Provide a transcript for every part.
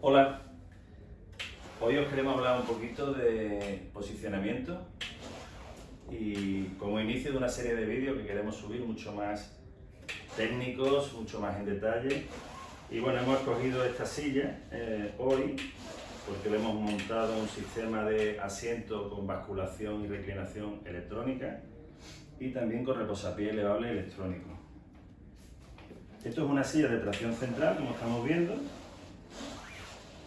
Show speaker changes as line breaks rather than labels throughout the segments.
Hola, hoy os queremos hablar un poquito de posicionamiento y como inicio de una serie de vídeos que queremos subir mucho más técnicos, mucho más en detalle. Y bueno, hemos escogido esta silla eh, hoy porque le hemos montado un sistema de asiento con basculación y reclinación electrónica y también con reposapié elevable electrónico. Esto es una silla de tracción central, como estamos viendo,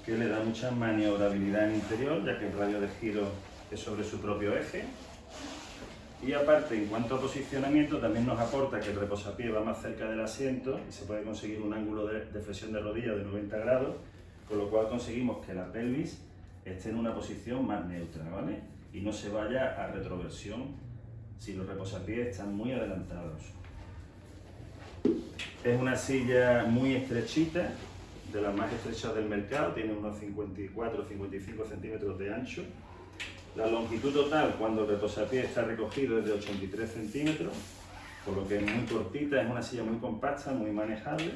que le da mucha maniobrabilidad en interior, ya que el radio de giro es sobre su propio eje. Y aparte, en cuanto a posicionamiento, también nos aporta que el reposapié va más cerca del asiento y se puede conseguir un ángulo de, de flexión de rodilla de 90 grados, con lo cual conseguimos que la pelvis esté en una posición más neutra, ¿vale? Y no se vaya a retroversión si los reposapiés están muy adelantados. Es una silla muy estrechita, de las más estrechas del mercado, tiene unos 54 55 centímetros de ancho. La longitud total cuando el reposapié está recogido es de 83 centímetros, por lo que es muy cortita, es una silla muy compacta, muy manejable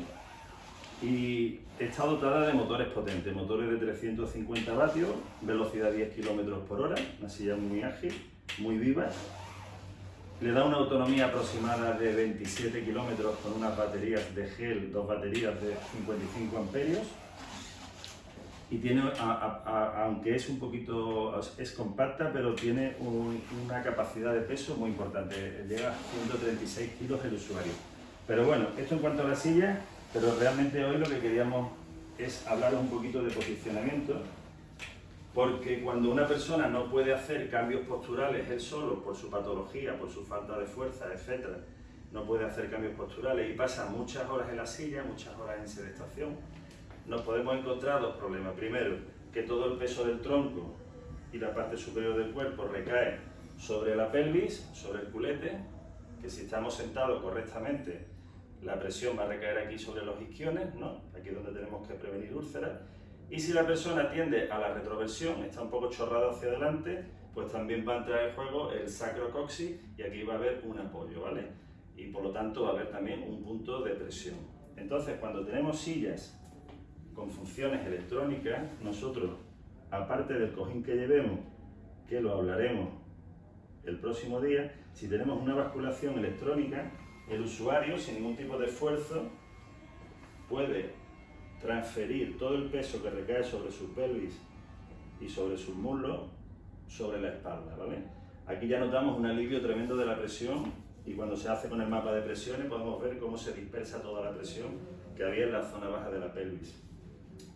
y está dotada de motores potentes, motores de 350 vatios, velocidad 10 km por hora, una silla muy ágil, muy viva le da una autonomía aproximada de 27 kilómetros con unas baterías de gel, dos baterías de 55 amperios. Y tiene, aunque es un poquito, es compacta, pero tiene una capacidad de peso muy importante. Llega a 136 kilos el usuario. Pero bueno, esto en cuanto a la silla, pero realmente hoy lo que queríamos es hablar un poquito de posicionamiento porque cuando una persona no puede hacer cambios posturales él solo, por su patología, por su falta de fuerza, etc., no puede hacer cambios posturales y pasa muchas horas en la silla, muchas horas en sedestación, nos podemos encontrar dos problemas. Primero, que todo el peso del tronco y la parte superior del cuerpo recae sobre la pelvis, sobre el culete, que si estamos sentados correctamente, la presión va a recaer aquí sobre los isquiones, ¿no? aquí es donde tenemos que prevenir úlceras, y si la persona tiende a la retroversión, está un poco chorrada hacia adelante, pues también va a entrar en juego el sacrocoxis y aquí va a haber un apoyo, ¿vale? Y por lo tanto va a haber también un punto de presión. Entonces, cuando tenemos sillas con funciones electrónicas, nosotros, aparte del cojín que llevemos, que lo hablaremos el próximo día, si tenemos una basculación electrónica, el usuario, sin ningún tipo de esfuerzo, puede transferir todo el peso que recae sobre su pelvis y sobre sus muslos sobre la espalda, ¿vale? Aquí ya notamos un alivio tremendo de la presión y cuando se hace con el mapa de presiones podemos ver cómo se dispersa toda la presión que había en la zona baja de la pelvis.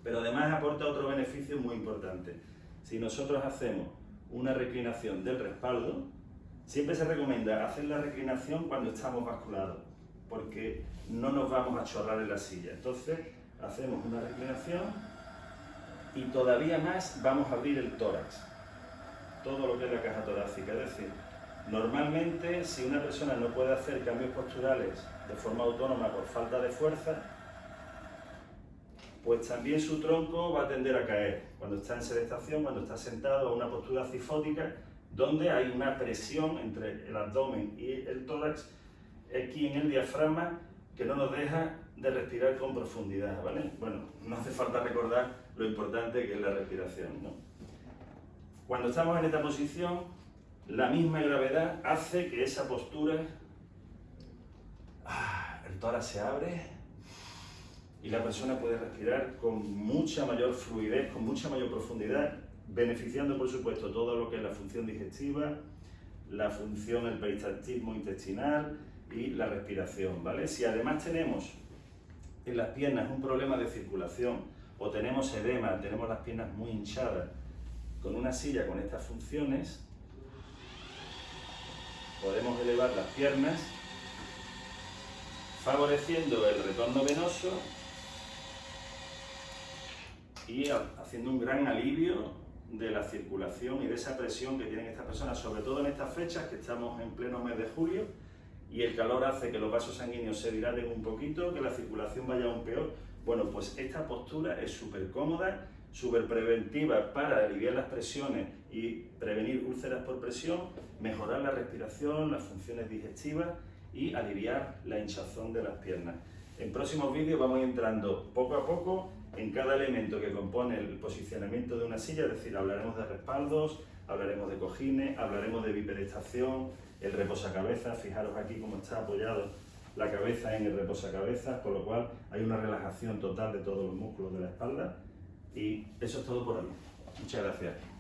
Pero además aporta otro beneficio muy importante. Si nosotros hacemos una reclinación del respaldo, siempre se recomienda hacer la reclinación cuando estamos basculados, porque no nos vamos a chorrar en la silla. Entonces, hacemos una reclinación y todavía más vamos a abrir el tórax, todo lo que es la caja torácica. Es decir, normalmente si una persona no puede hacer cambios posturales de forma autónoma por falta de fuerza, pues también su tronco va a tender a caer cuando está en sedestación, cuando está sentado a una postura cifótica, donde hay una presión entre el abdomen y el tórax, aquí en el diafragma, que no nos deja de respirar con profundidad, ¿vale? Bueno, no hace falta recordar lo importante que es la respiración, ¿no? Cuando estamos en esta posición, la misma gravedad hace que esa postura, ah, el tórax se abre y la persona puede respirar con mucha mayor fluidez, con mucha mayor profundidad, beneficiando, por supuesto, todo lo que es la función digestiva, la función, el peristaltismo intestinal, y la respiración, ¿vale? Si además tenemos en las piernas un problema de circulación o tenemos edema, tenemos las piernas muy hinchadas, con una silla con estas funciones, podemos elevar las piernas favoreciendo el retorno venoso y haciendo un gran alivio de la circulación y de esa presión que tienen estas personas, sobre todo en estas fechas que estamos en pleno mes de julio, y el calor hace que los vasos sanguíneos se dilaten un poquito, que la circulación vaya aún peor. Bueno, pues esta postura es súper cómoda, súper preventiva para aliviar las presiones y prevenir úlceras por presión, mejorar la respiración, las funciones digestivas y aliviar la hinchazón de las piernas. En próximos vídeos vamos entrando poco a poco en cada elemento que compone el posicionamiento de una silla, es decir, hablaremos de respaldos, hablaremos de cojines, hablaremos de bipedestación, el reposacabezas, fijaros aquí cómo está apoyado la cabeza en el reposacabezas, con lo cual hay una relajación total de todos los músculos de la espalda y eso es todo por hoy. Muchas gracias.